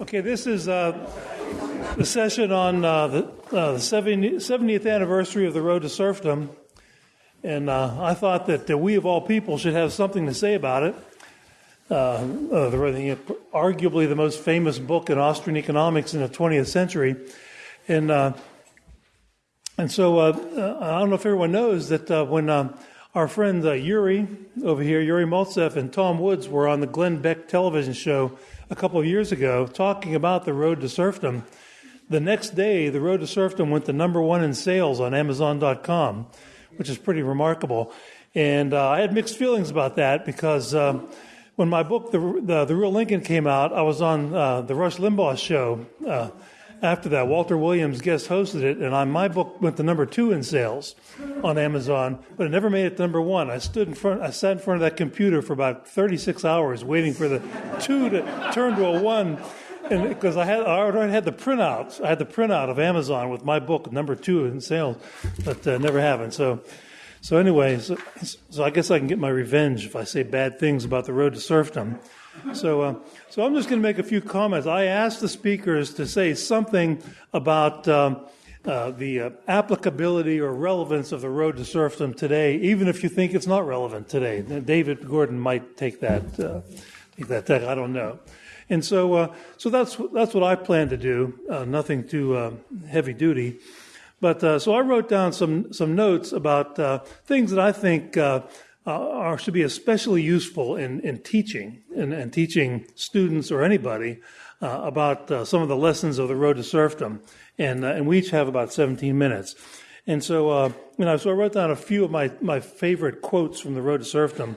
Okay, this is uh, the session on uh, the, uh, the 70th anniversary of the Road to Serfdom. And uh, I thought that we, of all people, should have something to say about it. Uh, uh, the, arguably the most famous book in Austrian economics in the 20th century. And, and so I don't know if everyone knows that when our friend Yuri over here, Yuri Maltsev, and Tom Woods were on the Glenn Beck television show a couple of years ago talking about the road to serfdom. The next day, the road to serfdom went to number one in sales on Amazon.com, which is pretty remarkable. And uh, I had mixed feelings about that because uh, when my book, the, the, the, Real Lincoln, came out, I was on uh, the Rush Limbaugh show. After that, Walter Williams guest hosted it, and I, my book went to number two in sales on Amazon, but it never made it to number one. I stood in front, I sat in front of that computer for about 36 hours waiting for the two to turn to a one, and because I had I already had the printouts, I had the printout of Amazon with my book number two in sales, but uh, never happened. So. So anyway, so, so I guess I can get my revenge if I say bad things about the road to serfdom. So, uh, so I'm just going to make a few comments. I asked the speakers to say something about um, uh, the uh, applicability or relevance of the road to serfdom today, even if you think it's not relevant today. David Gordon might take that, uh, take that. Take, I don't know. And so, uh, so that's that's what I plan to do. Uh, nothing too heavy duty. But so I wrote down some some notes about things that I think uh, are, should be especially useful in, in teaching and, and teaching students or anybody uh, about uh, some of the lessons of the road to serfdom. And, uh, and we each have about 17 minutes. And so, uh, you know, so I wrote down a few of my, my favorite quotes from the road to serfdom.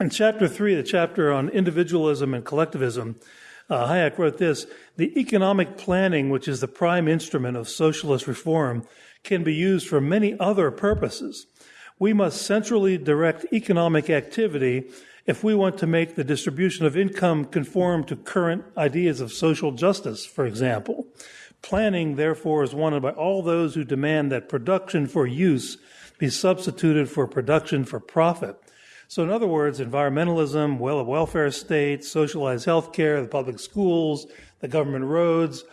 In chapter three, the chapter on individualism and collectivism, uh, Hayek wrote this The economic planning, which is the prime instrument of socialist reform, can be used for many other purposes we must centrally direct economic activity if we want to make the distribution of income conform to current ideas of social justice, for example. Planning, therefore, is wanted by all those who demand that production for use be substituted for production for profit. So, in other words, environmentalism, well, welfare state, socialized health care, the public schools, the government roads,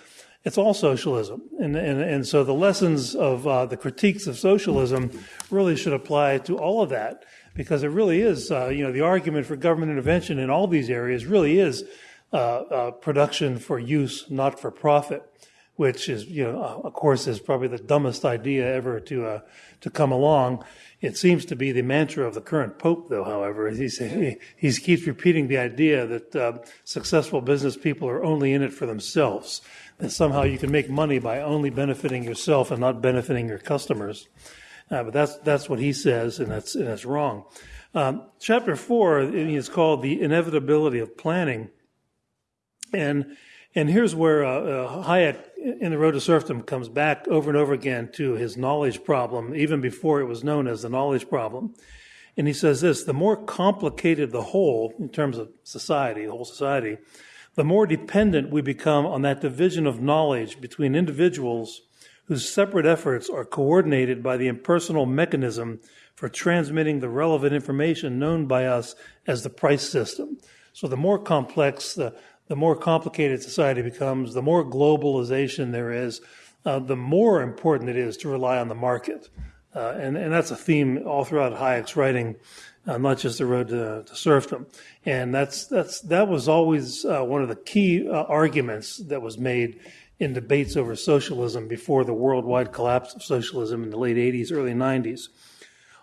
it's all socialism. And, and, and so the lessons of uh, the critiques of socialism really should apply to all of that because it really is, uh, you know, the argument for government intervention in all these areas really is uh, uh production for use, not for profit, which is, you know, uh, of course, is probably the dumbest idea ever to uh, to come along. It seems to be the mantra of the current pope, though. However, he's, he he keeps repeating the idea that successful business people are only in it for themselves that somehow you can make money by only benefiting yourself and not benefiting your customers. Uh, but that's that's what he says, and that's and that's wrong. Um, chapter four is called the inevitability of planning, and and here's where uh, uh, Hayek in the Road to Serfdom comes back over and over again to his knowledge problem, even before it was known as the knowledge problem. And he says this: the more complicated the whole in terms of society, the whole society, the more dependent we become on that division of knowledge between individuals whose separate efforts are coordinated by the impersonal mechanism for transmitting the relevant information known by us as the price system. So the more complex, the, the more complicated society becomes, the more globalization there is, uh, the more important it is to rely on the market. Uh, and, and that's a theme all throughout Hayek's writing uh, not just the road to, to, serfdom. And that's that's that was always uh, one of the key uh, arguments that was made in debates over socialism before the worldwide collapse of socialism in the late 80s, early 90s.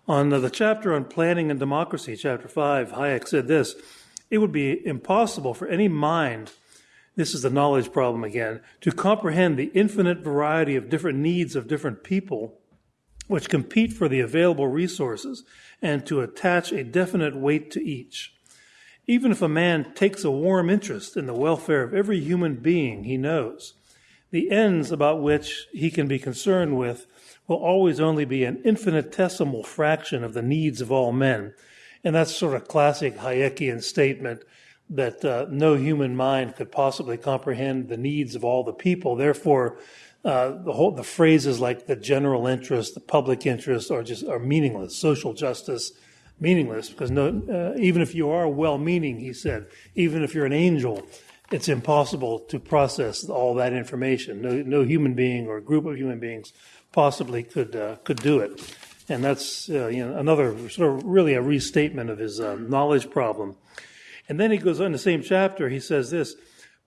On the chapter on planning and democracy, chapter 5, Hayek said this It would be impossible for any mind, this is the knowledge problem again, to comprehend the infinite variety of different needs of different people which compete for the available resources and to attach a definite weight to each. Even if a man takes a warm interest in the welfare of every human being he knows, the ends about which he can be concerned with will always only be an infinitesimal fraction of the needs of all men. And that's sort of classic Hayekian statement that uh, no human mind could possibly comprehend the needs of all the people. Therefore, uh, the whole the phrases like the general interest, the public interest, are just are meaningless. Social justice, meaningless because no, uh, even if you are well-meaning, he said, even if you're an angel, it's impossible to process all that information. No, no human being or group of human beings possibly could uh, could do it. And that's uh, you know another sort of really a restatement of his uh, knowledge problem. And then he goes on in the same chapter. He says this: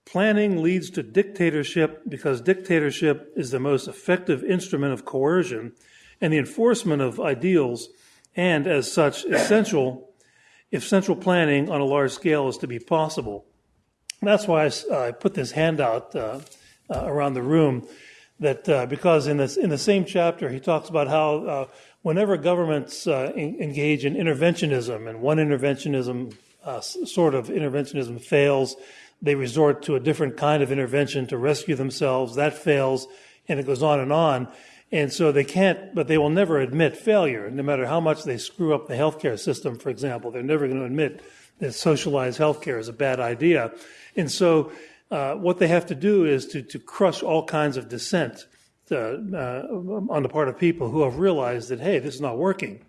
planning leads to dictatorship because dictatorship is the most effective instrument of coercion and the enforcement of ideals, and as such essential if central planning on a large scale is to be possible. That's why I, I put this handout uh, uh, around the room. That uh, because in this in the same chapter he talks about how uh, whenever governments uh, in, engage in interventionism and one interventionism uh, sort of interventionism fails, they resort to a different kind of intervention to rescue themselves. That fails, and it goes on and on. And so they can't, but they will never admit failure, no matter how much they screw up the healthcare system, for example. They're never going to admit that socialized healthcare is a bad idea. And so uh, what they have to do is to, to crush all kinds of dissent uh, uh, on the part of people who have realized that, hey, this is not working.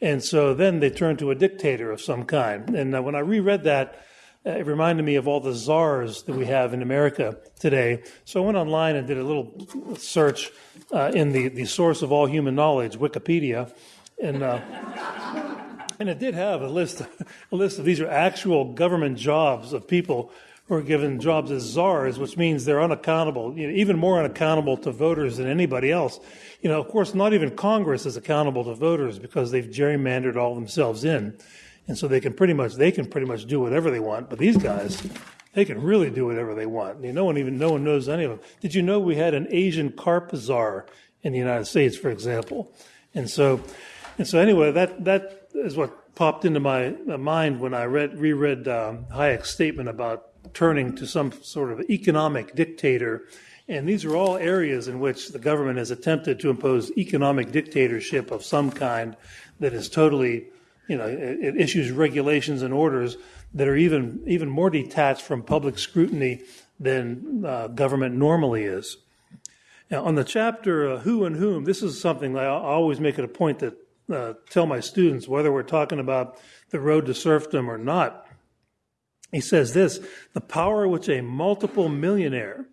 And so then they turn to a dictator of some kind. And when I reread that, it reminded me of all the czars that we have in America today. So I went online and did a little search uh, in the, the source of all human knowledge, Wikipedia, and uh, and it did have a list a list of these are actual government jobs of people are given jobs as czars, which means they're unaccountable, you know, even more unaccountable to voters than anybody else. You know, of course, not even Congress is accountable to voters because they've gerrymandered all themselves in and so they can pretty much they can pretty much do whatever they want. But these guys, they can really do whatever they want. You no one even no one knows any of them. Did you know we had an Asian carp czar in the United States, for example? And so, and so anyway, that that is what popped into my mind when I read reread um, Hayek's statement about turning to some sort of economic dictator. And these are all areas in which the government has attempted to impose economic dictatorship of some kind that is totally you know, it, it issues regulations and orders that are even even more detached from public scrutiny than uh, government normally is. Now, on the chapter uh, "Who and Whom," this is something I always make it a point to uh, tell my students whether we're talking about the road to serfdom or not. He says this: the power which a multiple millionaire.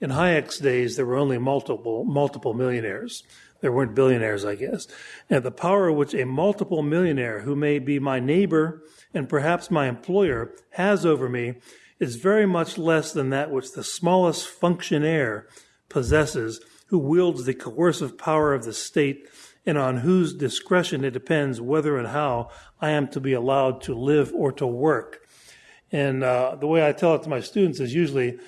In Hayek's days, there were only multiple multiple millionaires. There weren't billionaires, I guess. And the power which a multiple millionaire who may be my neighbor and perhaps my employer has over me is very much less than that which the smallest functionaire possesses who wields the coercive power of the state and on whose discretion it depends whether and how I am to be allowed to live or to work. And uh, the way I tell it to my students is usually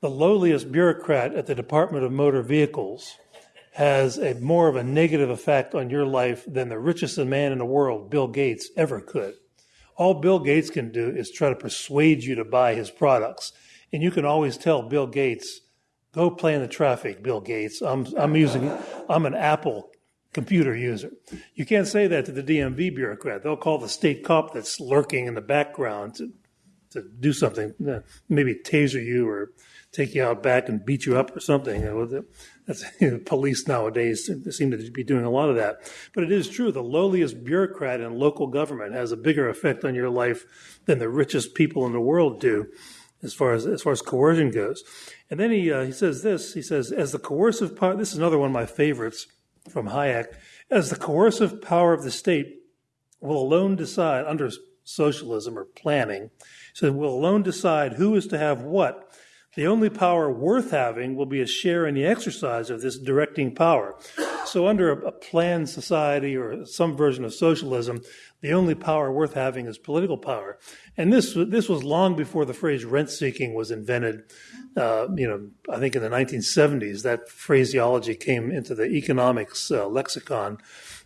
the lowliest bureaucrat at the Department of Motor Vehicles has a more of a negative effect on your life than the richest man in the world, Bill Gates, ever could. All Bill Gates can do is try to persuade you to buy his products. And you can always tell Bill Gates, go play in the traffic, Bill Gates. I'm, I'm using, I'm an Apple computer user. You can't say that to the DMV bureaucrat. They'll call the state cop that's lurking in the background to, to do something, maybe taser you or take you out back and beat you up or something. That's, you know, police nowadays seem to be doing a lot of that. But it is true, the lowliest bureaucrat in local government has a bigger effect on your life than the richest people in the world do, as far as as far as coercion goes. And then he uh, he says this. He says, as the coercive power. This is another one of my favorites from Hayek. As the coercive power of the state will alone decide under socialism or planning. So we'll alone decide who is to have what the only power worth having will be a share in the exercise of this directing power. So, under a, a, planned society or some version of socialism, the only power worth having is political power. And this this was long before the phrase rent seeking was invented. Uh, you know, I think in the 1970s that phraseology came into the economics uh, lexicon.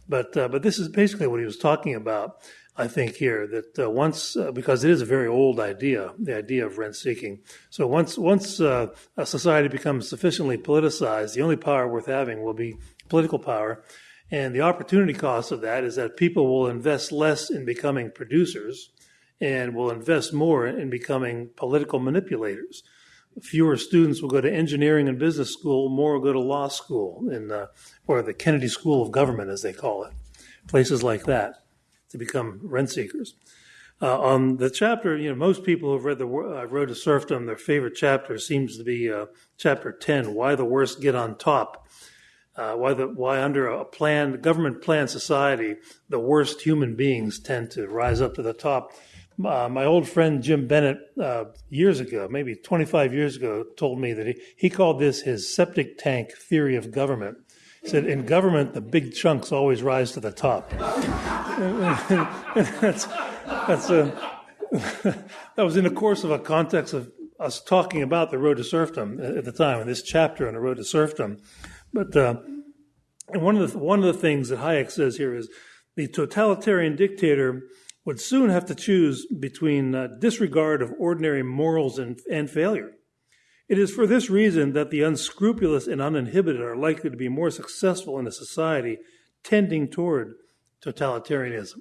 But uh, but this is basically what he was talking about. I think here that uh, once, uh, because it is a very old idea, the idea of rent seeking. So once once uh, a society becomes sufficiently politicized, the only power worth having will be political power, and the opportunity cost of that is that people will invest less in becoming producers, and will invest more in becoming political manipulators. Fewer students will go to engineering and business school, more will go to law school, in, uh, or the Kennedy School of Government, as they call it, places like that to become rent seekers. Uh, on the chapter, you know, most people who've read the uh, Road to Serfdom, their favorite chapter seems to be uh, chapter 10, Why the Worst Get on Top. Uh, why the why under a planned government planned society the worst human beings tend to rise up to the top. Uh, my old friend Jim Bennett uh, years ago, maybe 25 years ago, told me that he, he called this his septic tank theory of government. Said, in government, the big chunks always rise to the top. that's, that's a, that was in the course of a context of us talking about the road to serfdom at the time, in this chapter on the road to serfdom. But uh, one of the one of the things that Hayek says here is the totalitarian dictator would soon have to choose between uh, disregard of ordinary morals and, and failure. It is for this reason that the unscrupulous and uninhibited are likely to be more successful in a society tending toward totalitarianism.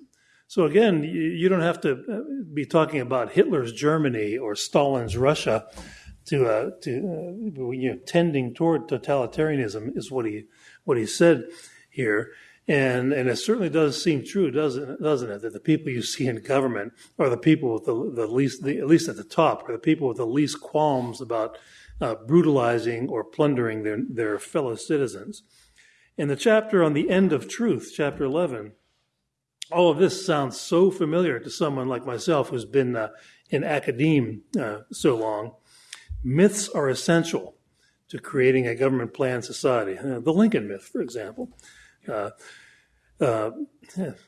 So again, you don't have to uh, be talking about Hitler's Germany or Stalin's Russia to uh, to uh, you know, tending toward totalitarianism is what he what he said here. And and it certainly does seem true, doesn't doesn't it, that the people you see in government are the people with the, the least, the, at least at the top, are the people with the least qualms about uh, brutalizing or plundering their their fellow citizens. In the chapter on the end of truth, chapter eleven, all of this sounds so familiar to someone like myself who's been uh, in academe uh, so long. Myths are essential to creating a government planned society. Uh, the Lincoln myth, for example. Uh,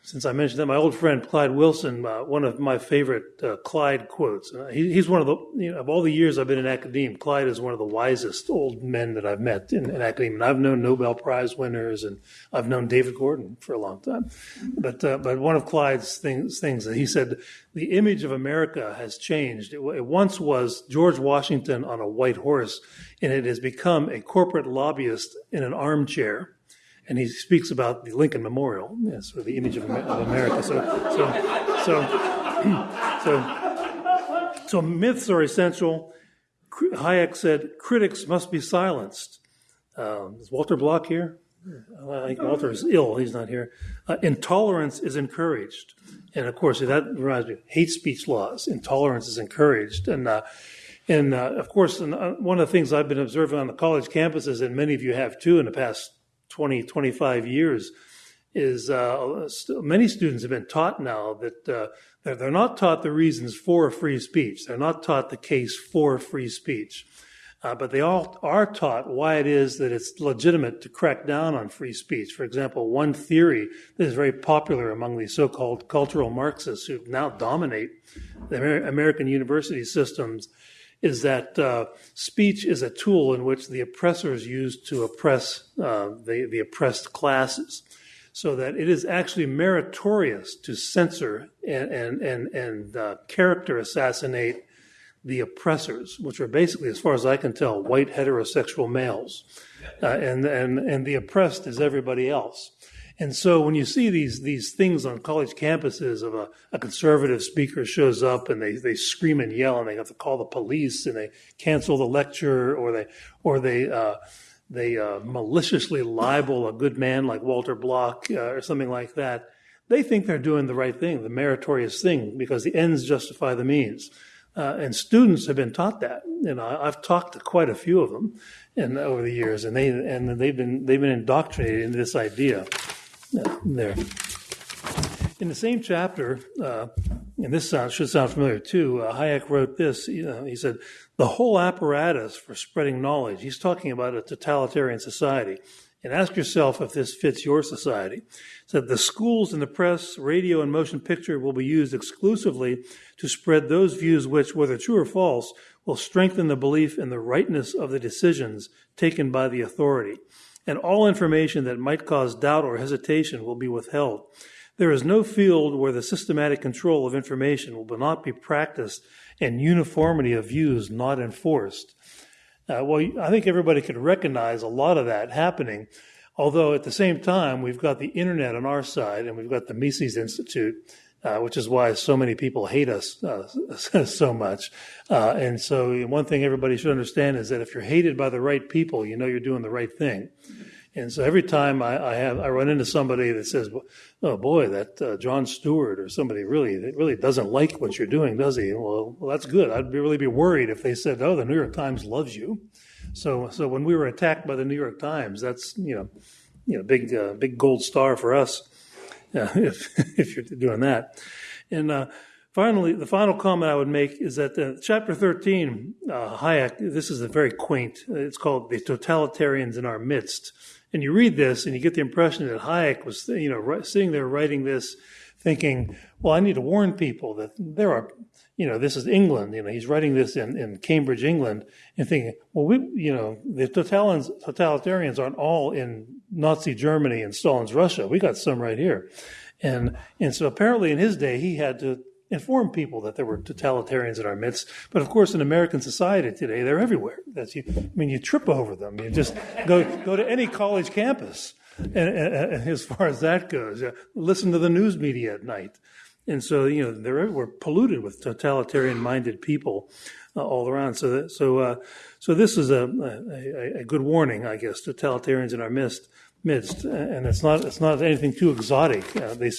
since I mentioned that, my old friend Clyde Wilson, uh, one of my favorite uh, Clyde quotes. Uh, he, he's one of the, you know, of all the years I've been in academia, Clyde is one of the wisest old men that I've met in, in academia. And I've known Nobel Prize winners and I've known David Gordon for a long time. But, uh, but one of Clyde's things, things that he said, the image of America has changed. It, it once was George Washington on a white horse, and it has become a corporate lobbyist in an armchair and he speaks about the Lincoln Memorial, yes, or the image of, of America. So, so, so, so, so myths are essential. Hayek said critics must be silenced. Um, is Walter Block here? I think Walter is ill. He's not here. Uh, intolerance is encouraged, and of course that reminds me. Hate speech laws. Intolerance is encouraged, and uh, and uh, of course, uh, one of the things I've been observing on the college campuses, and many of you have too, in the past 20, 25 years is uh, many students have been taught now that uh, they're not taught the reasons for free speech. They're not taught the case for free speech. Uh, but they all are taught why it is that it's legitimate to crack down on free speech. For example, one theory that is very popular among the so-called cultural Marxists who now dominate the American university systems is that uh, speech is a tool in which the oppressors use to oppress uh, the, the oppressed classes. So that it is actually meritorious to censor and, and, and, and uh, character assassinate the oppressors, which are basically, as far as I can tell, white heterosexual males. Uh, and, and, and the oppressed is everybody else. And so when you see these these things on college campuses of a, a conservative speaker shows up and they, they scream and yell and they have to call the police and they cancel the lecture or they or they uh, they uh, maliciously libel a good man like Walter Block uh, or something like that, they think they're doing the right thing, the meritorious thing, because the ends justify the means. Uh, and students have been taught that. You know, I've talked to quite a few of them, and over the years, and they and they've been they've been indoctrinated into this idea there. In the same chapter, uh, and this sound, should sound familiar too, uh, Hayek wrote this. You know, he said, The whole apparatus for spreading knowledge, he's talking about a totalitarian society. And ask yourself if this fits your society. Said the schools and the press, radio, and motion picture will be used exclusively to spread those views which, whether true or false, will strengthen the belief in the rightness of the decisions taken by the authority and all information that might cause doubt or hesitation will be withheld. There is no field where the systematic control of information will not be practiced and uniformity of views not enforced. Uh, well, I think everybody could recognize a lot of that happening, although at the same time, we've got the internet on our side and we've got the Mises Institute uh, which is why so many people hate us uh, so much. Uh, and so, one thing everybody should understand is that if you're hated by the right people, you know you're doing the right thing. And so every time I, I have I run into somebody that says, "Oh boy, that uh, Jon Stewart or somebody really really doesn't like what you're doing, does he?" Well, well, that's good. I'd be, really be worried if they said, "Oh, the New York Times loves you." So so when we were attacked by the New York Times, that's you know you know big uh, big gold star for us uh, if if you're doing that. And uh, finally, the final comment I would make is that uh, chapter 13, uh, Hayek, this is a very quaint, it's called The Totalitarians in Our Midst. And you read this and you get the impression that Hayek was, you know, sitting there writing this thinking, well, I need to warn people that there are, you know, this is England. You know, he's writing this in, in Cambridge, England, and thinking, well, we, you know, the totalitarians aren't all in Nazi Germany and Stalin's Russia. We got some right here. And, and so apparently in his day, he had to inform people that there were totalitarians in our midst. But of course, in American society today, they're everywhere. That's you. I mean, you trip over them. You just go go to any college campus, and, and, and as far as that goes, uh, listen to the news media at night. And so, you know, they're we're polluted with totalitarian-minded people uh, all around. So, that, so, uh, so this is a, a, a good warning, I guess, totalitarians in our midst. Midst, and it's not it's not anything too exotic. Uh, they